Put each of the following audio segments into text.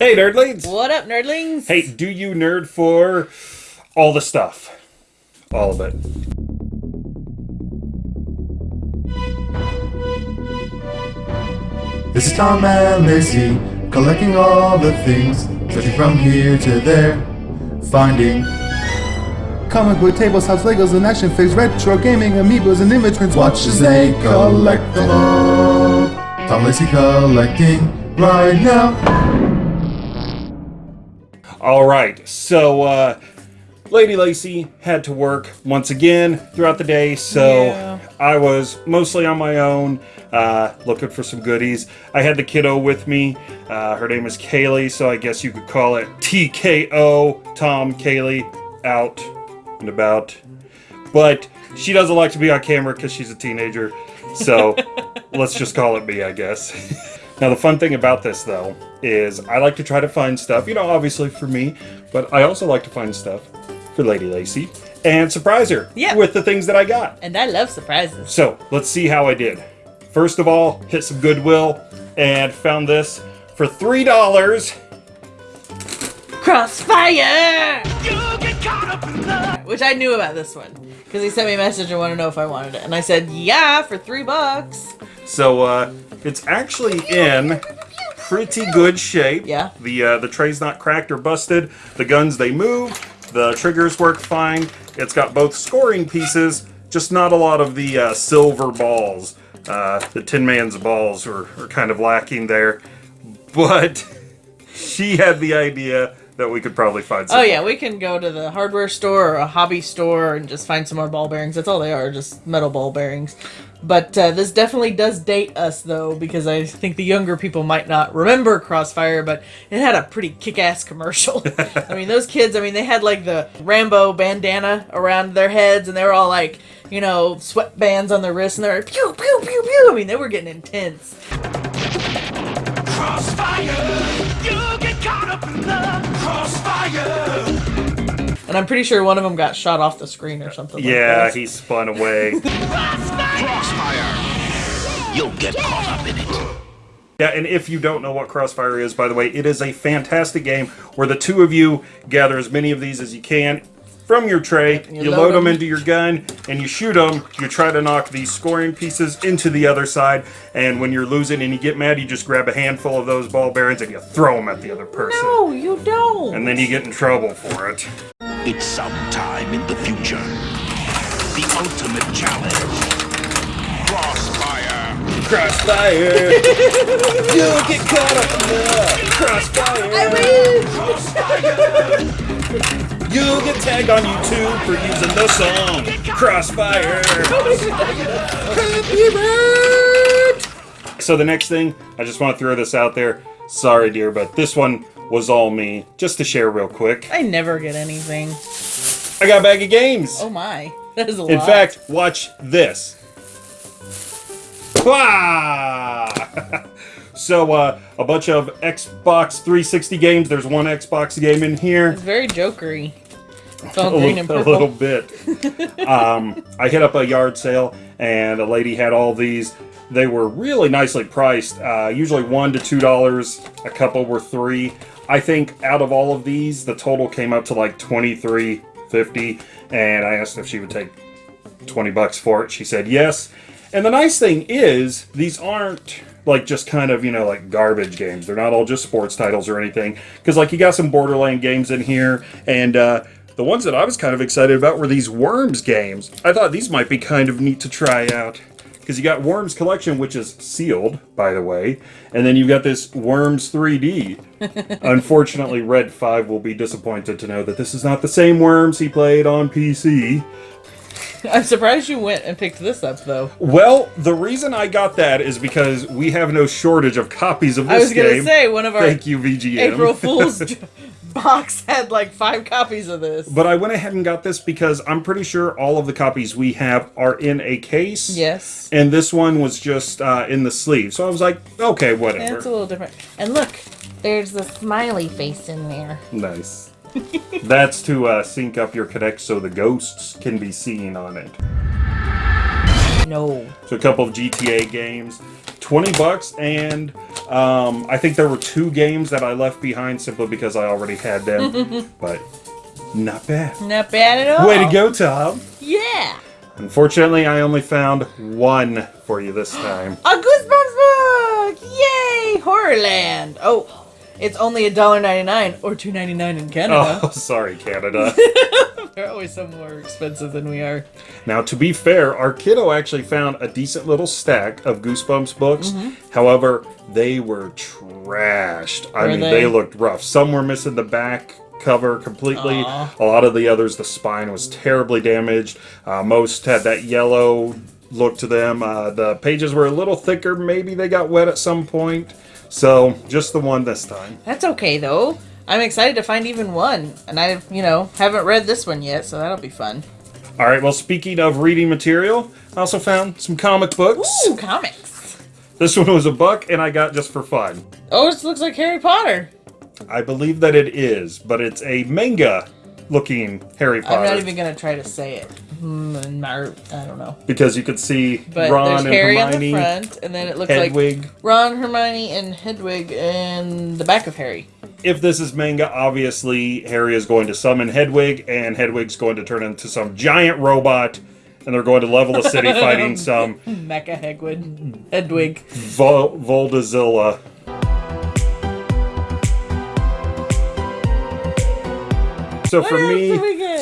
Hey, nerdlings! What up, nerdlings? Hey, do you nerd for all the stuff? All of it. This is Tom and Lacey, collecting all the things, searching from here to there, finding comic book tables, house Legos, and action figures, retro gaming, amiibos, and image prints. Watch as they collect them all. Tom Lacey collecting right now. All right, so uh, Lady Lacey had to work once again throughout the day, so Yeah. I was mostly on my own, uh, looking for some goodies. I had the kiddo with me. Uh, her name is Kaylee, so I guess you could call it TKO, Tom Kaylee, out and about. But she doesn't like to be on camera because she's a teenager, so let's just call it me, I guess. Now, the fun thing about this, though, is I like to try to find stuff, you know, obviously for me, but I also like to find stuff for Lady Lacey and surprise her Yeah. with the things that I got. And I love surprises. So, let's see how I did. First of all, hit some Goodwill and found this for $3. Crossfire! Which I knew about this one. Because he sent me a message and wanted to know if I wanted it. And I said, yeah, for three bucks. So, uh, it's actually in pretty good shape. Yeah. The, uh, the tray's not cracked or busted. The guns, they move. The triggers work fine. It's got both scoring pieces, just not a lot of the uh, silver balls. Uh, the Tin Man's balls are, are kind of lacking there. But she had the idea that we could probably find some Oh yeah, we can go to the hardware store or a hobby store and just find some more ball bearings. That's all they are, just metal ball bearings. But uh, this definitely does date us though, because I think the younger people might not remember Crossfire, but it had a pretty kick-ass commercial. I mean, those kids, I mean, they had like the Rambo bandana around their heads, and they were all like, you know, sweatbands on their wrists, and they're like, pew pew pew pew. I mean, they were getting intense. Crossfire! You And I'm pretty sure one of them got shot off the screen or something. Yeah, like that. he spun away. Crossfire! You'll get caught up in it. Yeah, and if you don't know what Crossfire is, by the way, it is a fantastic game where the two of you gather as many of these as you can from your tray, you you, load load them 'em. into your gun, and you shoot them. You try to knock these scoring pieces into the other side, and when you're losing and you get mad, you just grab a handful of those ball bearings and you throw them at the other person. No, you don't. And then you get in trouble for it. It's sometime in the future. The ultimate challenge. Crossfire! Crossfire! You'll get caught up in the crossfire! I Crossfire! You'll get tagged on YouTube for using the song Crossfire. Copyright. So the next thing, I just want to throw this out there. Sorry, dear, but this one was all me. Just to share real quick. I never get anything. I got a bag of games. Oh my, that is a lot. In fact, watch this. So, uh, a bunch of Xbox 360 games. There's one Xbox game in here. it's very jokery. It's all a, green little, and a little bit. um, I hit up a yard sale, and a lady had all these. They were really nicely priced. Uh, usually one to two dollars. A couple were three. I think out of all of these, the total came up to like twenty three fifty. And I asked if she would take twenty bucks for it. She said yes. And the nice thing is, these aren't like just kind of you know like garbage games. They're not all just sports titles or anything. Because like you got some Borderland games in here, and uh, the ones that I was kind of excited about were these Worms games. I thought these might be kind of neat to try out. Because you got Worms Collection, which is sealed, by the way, and then you've got this Worms 3D. Unfortunately, Red 5 will be disappointed to know that this is not the same Worms he played on PC. I'm surprised you went and picked this up though. Well, the reason I got that is because we have no shortage of copies of this game. I was gonna say one of our Thank you, VGM. April Fool's box had like five copies of this. But I went ahead and got this because I'm pretty sure all of the copies we have are in a case. yes, And this one was just uh, in the sleeve. So I was like, okay, yeah, whatever. it's a little different. And look, there's the smiley face in there. Nice. That's to uh, sync up your Kinect so the ghosts can be seen on it. No. So a couple of GTA games. 20 bucks, and um, I think there were two games that I left behind simply because I already had them. but not bad. Not bad at all. Way to go, Tom. Yeah. Unfortunately, I only found one for you this time. A Goosebumps book! Yay! Horrorland. Oh, it's only $1.99 or $2.99 in Canada. Oh, sorry, Canada. They're always so more expensive than we are. Now, to be fair, our kiddo actually found a decent little stack of Goosebumps books. However, they were trashed. I mean, they? they? looked rough. Some were missing the back cover completely. Aw. A lot of the others, the spine was terribly damaged. Uh, most had that yellow look to them. Uh, the pages were a little thicker. Maybe they got wet at some point. So, just the one this time. That's okay though. I'm excited to find even one, and I, you know, haven't read this one yet, so that'll be fun. All right, well, speaking of reading material, I also found some comic books. Ooh, comics. This one was a buck, and I got just for fun. Oh, this looks like Harry Potter. I believe that it is, but it's a manga looking Harry Potter. I'm not even gonna try to say it. Mm, Mar- I don't know. because you could see But Ron there's and Harry Hermione, on the front, and then it looks like Hedwig. Ron, Hermione, and Hedwig in the back of Harry. If this is manga, obviously Harry is going to summon Hedwig, and Hedwig's going to turn into some giant robot, and they're going to level the city fighting some Mecha Hedwig. Hedwig. Vol- Voldazilla. So for me,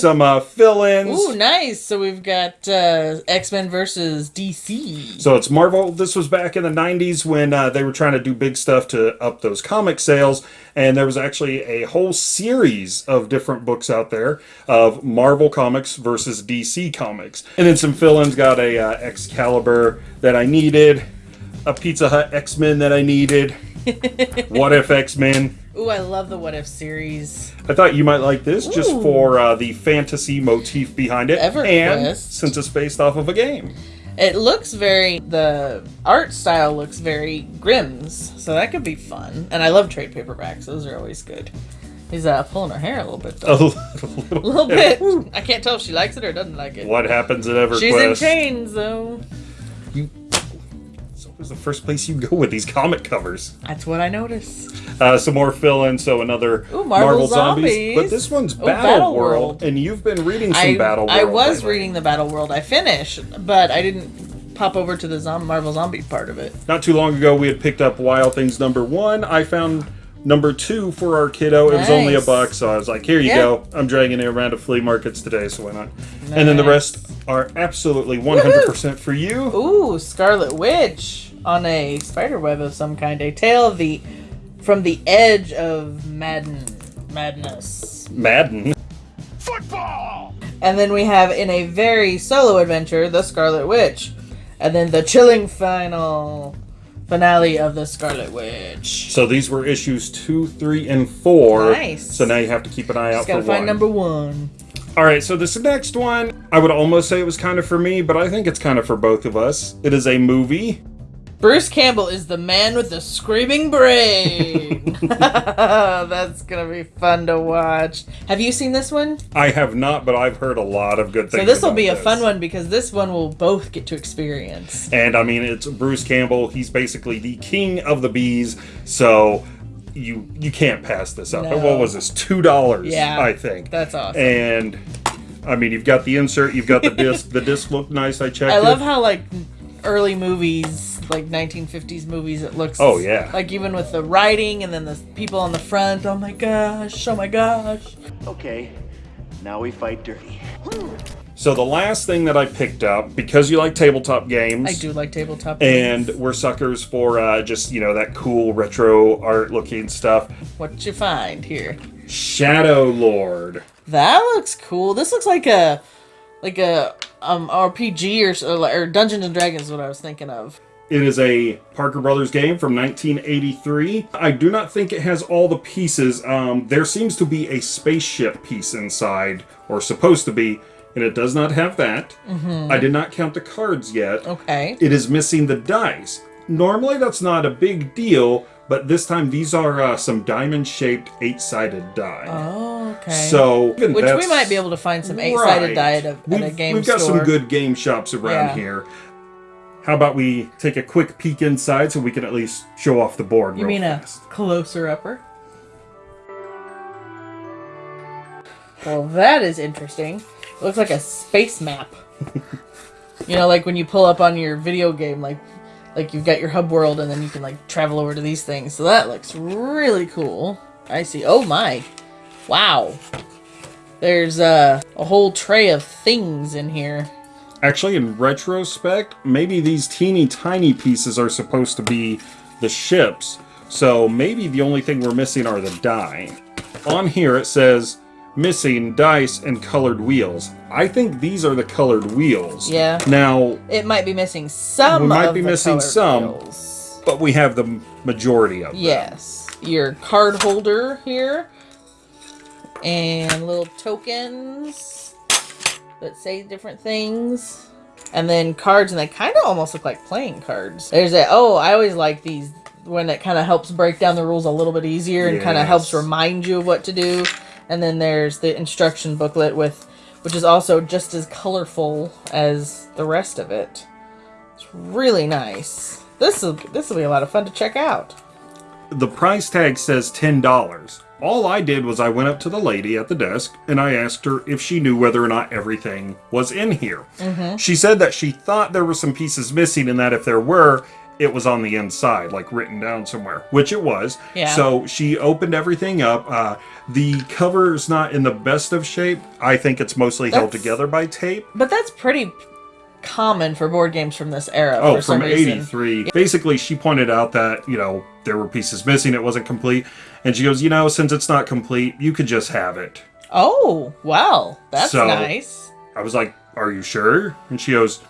some uh, fill-ins. Ooh, nice. So we've got uh, X Men versus DC. So it's Marvel. This was back in the 90s when uh, they were trying to do big stuff to up those comic sales. And there was actually a whole series of different books out there of Marvel comics versus DC comics. And then some fill ins got a uh, Excalibur that I needed, a Pizza Hut X Men that I needed, What If X Men. Ooh, I love the What If series. I thought you might like this just Ooh. for uh, the fantasy motif behind it. EverQuest. And since it's based off of a game. It looks very the art style looks very Grimm's, so that could be fun. And I love trade paperbacks; those are always good. He's uh, pulling her hair a little bit, though. A little, a little bit. I can't tell if she likes it or doesn't like it. What happens at EverQuest? She's in chains, though. It's always the first place you go with these comic covers. That's what I noticed. Uh, some more fill-in, so another Ooh, Marvel Zombies. But this one's Oh, Battle, Battle World, World. and you've been reading some I Battle World. I was lately. reading the Battle World. I finished, but I didn't pop over to the zom- Marvel Zombie part of it. Not too long ago, we had picked up Wild Things number one. I found number two for our kiddo. It was only a Nice. buck, so I was like, "Here you Yeah. go." I'm dragging it around to flea markets today, so why not? And then the rest are absolutely 100% for you. Ooh, Scarlet Witch on a spider web of some kind. A tale of the from the edge of Madden madness. Madden. Football! And then we have in a very solo adventure, the Scarlet Witch. And then the chilling final finale of the Scarlet Witch. So these were issues two, three, and four. Nice. So now you have to keep an eye out Just for gotta find one. number one. All right, so this next one, I would almost say it was kind of for me, but I think it's kind of for both of us. It is a movie. Bruce Campbell is the man with the screaming brain. That's gonna be fun to watch. Have you seen this one? I have not, but I've heard a lot of good things. So this will be a this. fun one because this one will both get to experience. And I mean, it's Bruce Campbell. He's basically the king of the B's. So you you can't pass this up. No. What was this? Two dollars. Yeah, I think. that's awesome. And I mean, you've got the insert. You've got the disc. the disc looked nice. I checked. I love it. how like early movies, like 1950s movies, it looks. Oh, yeah. Like even with the writing and then the people on the front. Oh my gosh! Oh my gosh! Okay, now we fight dirty. So the last thing that I picked up because you like tabletop games. I do like tabletop. and we're suckers for uh, just you know that cool retro art looking stuff. What'd you find here? Shadow Lord. That looks cool. This looks like a like a um RPG or or Dungeons and Dragons. Is what I was thinking of. It is a Parker Brothers game from 1983. I do not think it has all the pieces. Um, there seems to be a spaceship piece inside, or supposed to be, and it does not have that. I did not count the cards yet. Okay. It is missing the dice. Normally, that's not a big deal, but this time these are uh, some diamond-shaped eight-sided die. Oh, okay. So, which we might be able to find some eight-sided Right. die at a, at We've, a game shop. we've got store. some good game shops around Yeah. here. how about we take a quick peek inside so we can at least show off the board? You mean fast. a closer upper? Well, that is interesting. Looks like a space map. you know, like when you pull up on your video game, like like you've got your hub world, and then you can like travel over to these things. So that looks really cool. I see. Oh my! Wow. There's uh, a whole tray of things in here. Actually, in retrospect, maybe these teeny tiny pieces are supposed to be the ships. So maybe the only thing we're missing are the die. On here it says missing dice and colored wheels. I think these are the colored wheels. Yeah. Now, It might be missing some. We might of be the missing some. wheels. but we have the majority of them. Yes. Your card holder here. And little tokens that say different things. And then cards, and they kind of almost look like playing cards. There's a, oh, I always like these when it kind of helps break down the rules a little bit easier and kind of helps remind you of what to do. And then there's the instruction booklet with, which is also just as colorful as the rest of it. It's really nice. This will this will be a lot of fun to check out. The price tag says $10. All I did was I went up to the lady at the desk and I asked her if she knew whether or not everything was in here. Mm-hmm. She said that she thought there were some pieces missing and that if there were, it was on the inside, like written down somewhere, which it was. Yeah. So she opened everything up. Uh, the cover is not in the best of shape. I think it's mostly held together by tape. But that's pretty common for board games from this era. Oh, for some from reason. 83. Basically, she pointed out that, you know, there were pieces missing, it wasn't complete. And she goes, you know, since it's not complete, you could just have it. Oh, well, that's So- nice. I was like, are you sure? And she goes,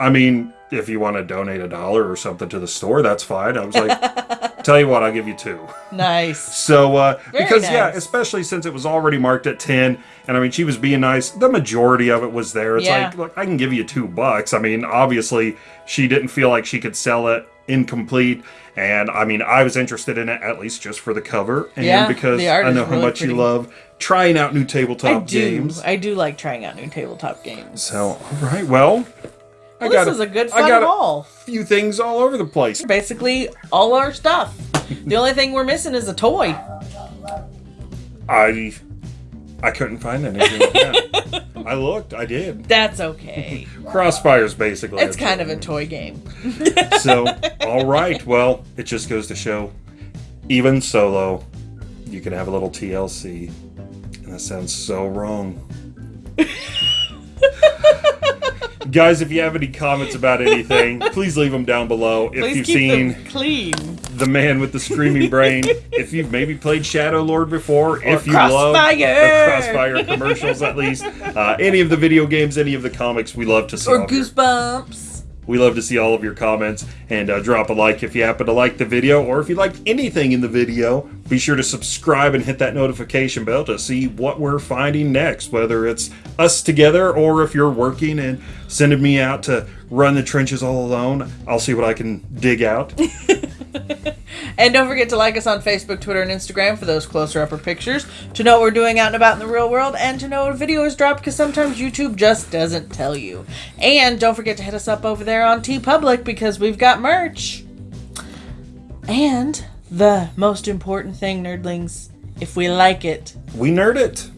I mean, if you want to donate a dollar or something to the store, that's fine. I was like, tell you what, I'll give you two. Nice. So, uh, because, yeah, especially since it was already marked at 10, and I mean, she was being nice. The majority of it was there. It's Yeah. like, look, I can give you two bucks. I mean, obviously, she didn't feel like she could sell it incomplete. And I mean, I was interested in it at least just for the cover and Yeah, because I know how really much pretty. you love trying out new I tabletop do. games. I do like trying out new tabletop games. So, all right, well, I Well, got this is a good I fun got a few things all over the place. Basically, all our stuff. the only thing we're missing is a toy. I I couldn't find anything. like that. I looked, I did. That's okay. Crossfires, basically. it's kind of a toy game. So, all right. Well, it just goes to show, even solo, you can have a little TLC, and that sounds so wrong. Guys, if you have any comments about anything, please leave them down below. If Please you've keep seen clean. the man with the screaming brain, if you've maybe played Shadow Lord before, if you love Crossfire! the Crossfire commercials at least, uh, any of the video games, any of the comics, we love to see. Or all of your- goosebumps. we love to see all of your comments and uh, drop a like if you happen to like the video or if you like anything in the video. Be sure to subscribe and hit that notification bell to see what we're finding next, whether it's us together or if you're working and sending me out to run the trenches all alone. I'll see what I can dig out. And don't forget to like us on Facebook, Twitter, and Instagram for those closer upper pictures, to know what we're doing out and about in the real world, and to know when a video is dropped because sometimes YouTube just doesn't tell you. And don't forget to hit us up over there on TeePublic because we've got merch. And the most important thing, nerdlings, if we like it, we nerd it.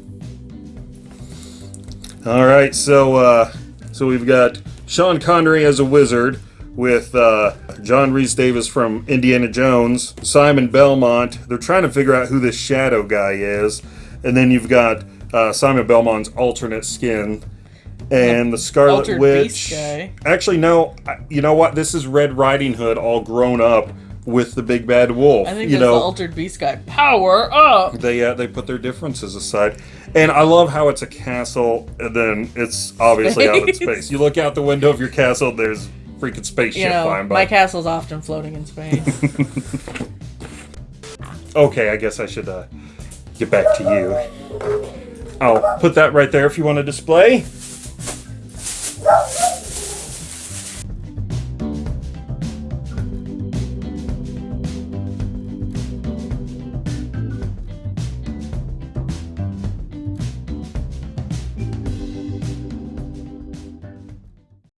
All right, so uh, so we've got Sean Connery as a wizard with uh, John Rhys-Davies from Indiana Jones, Simon Belmont. They're trying to figure out who this shadow guy is, and then you've got uh, Simon Belmont's alternate skin. And the Scarlet Altered Witch. Actually, no. You know what? This is Red Riding Hood, all grown up with the big bad wolf. I think you know, the Altered Beast guy. Power up! they uh, they put their differences aside, and I love how it's a castle, and then it's obviously out in Space. space. You look out the window of your castle, there's freaking spaceship You know, flying by. my castle's often floating in space. okay, I guess I should uh, get back to you. I'll put that right there if you want to display.